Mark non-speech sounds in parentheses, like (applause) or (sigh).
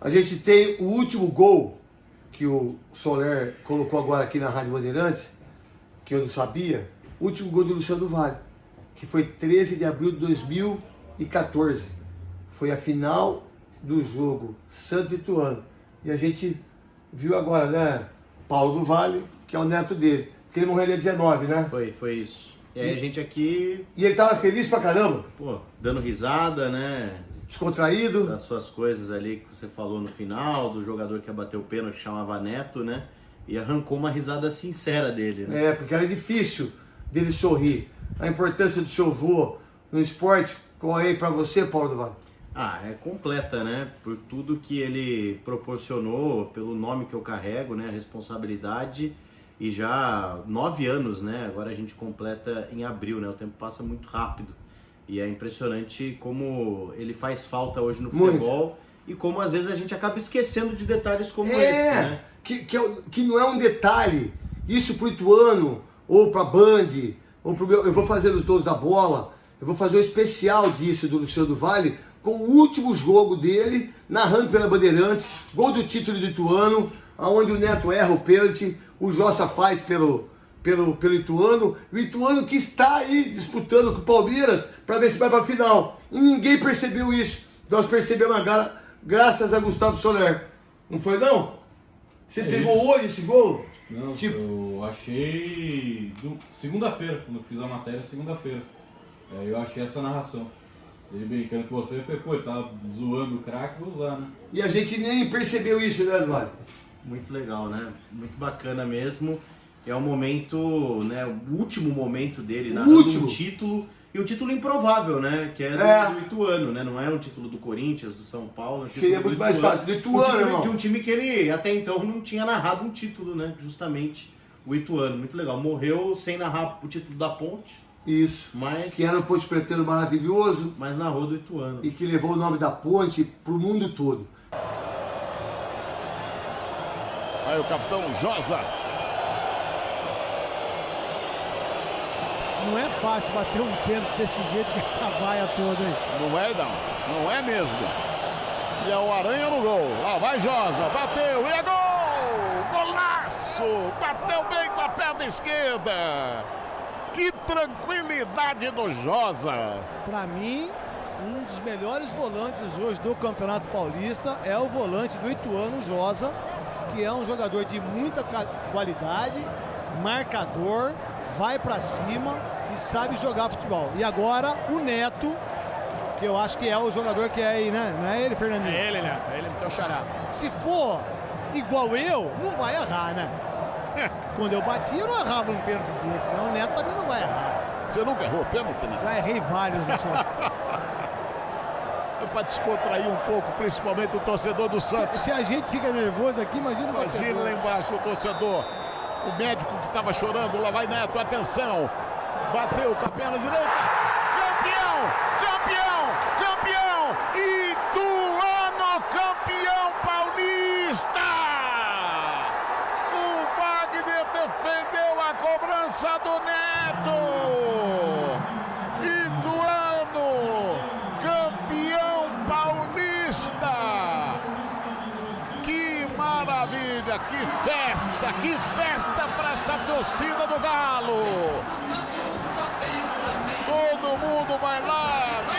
A gente tem o último gol que o Soler colocou agora aqui na Rádio Bandeirantes, que eu não sabia, o último gol do Luciano Vale, que foi 13 de abril de 2014. Foi a final do jogo Santos e Tuano. E a gente viu agora, né, Paulo do Vale, que é o neto dele. Porque ele morreu dia 19, né? Foi, foi isso. E aí a gente aqui, E ele tava feliz pra caramba, pô, dando risada, né? Descontraído. Das suas coisas ali que você falou no final, do jogador que ia bater o pênalti, que chamava Neto, né? E arrancou uma risada sincera dele, né? É, porque era difícil dele sorrir. A importância do seu avô no esporte, qual é aí pra você, Paulo do Vale? Ah, é completa, né? Por tudo que ele proporcionou, pelo nome que eu carrego, né? A responsabilidade. E já nove anos, né? Agora a gente completa em abril, né? O tempo passa muito rápido. E é impressionante como ele faz falta hoje no Muito. futebol e como às vezes a gente acaba esquecendo de detalhes como É, esse, né? que, que, é que não é um detalhe. Isso pro Ituano, ou pra Band, ou pro meu. Eu vou fazer os dois da bola, eu vou fazer um especial disso do Luciano do Vale, com o último jogo dele, narrando pela Bandeirantes, gol do título do Ituano, aonde o Neto erra o pênalti, o Jossa faz pelo, pelo, pelo Ituano, o Ituano que está aí disputando com o Palmeiras para ver se vai para a final. E ninguém percebeu isso. Nós percebemos agora, graças a Gustavo Soler. Não foi não? Você É pegou isso. hoje esse gol? Não, Tipo- eu achei do- segunda-feira, quando eu fiz a matéria, segunda-feira. É, eu achei essa narração. Ele brincando com você, eu falei, pô, ele tá zoando o craque, vou usar, né? E a gente nem percebeu isso, né, Eduardo? Muito legal, né? Muito bacana mesmo. É o momento, né? O último momento dele O narrando último. um título. E um título improvável, né? Que é do, É. do Ituano, né? Não é um título do Corinthians, do São Paulo. é um Seria muito mais fácil. Do Um Ituano, título irmão. de um time que ele até então não tinha narrado um título, né? Justamente o Ituano. Muito legal. Morreu sem narrar o título da Ponte, Isso. mas, Que era um ponte pretendo maravilhoso mas narrou do Ituano. e que levou o nome da ponte pro mundo todo. Aí o capitão Josa. Não é fácil bater um pênalti desse jeito com essa vaia toda aí. Não é não, não é mesmo. E é o Aranha no gol. Lá vai Josa, bateu e é gol! Golaço! Bateu bem com a perna esquerda. Que tranquilidade do Josa. Pra mim, um dos melhores volantes hoje do Campeonato Paulista é o volante do Ituano Josa, que é um jogador de muita qualidade, marcador, vai pra cima e sabe jogar futebol. E agora o Neto, que eu acho que é o jogador que é aí, né? Não é ele, Fernandinho? É ele, Neto, é ele, teu xará. Se for igual eu, não vai errar, né? (laughs) Quando eu bati, eu não errava um pênalti desse, não. O Neto também não vai errar. Você nunca errou pênalti, né? Já errei vários (laughs) no seu. É pra descontrair um pouco, principalmente o torcedor do Santos. Se, se a gente fica nervoso aqui, imagina o Imagina lá embaixo o torcedor. O médico que estava chorando, lá vai Neto, atenção. Bateu com a perna direita. Campeão! Campeão! Campeão! Ituano campeão paulista! O Wagner defendeu a cobrança do Neto! Que festa, que festa para essa torcida do Galo. Todo mundo vai lá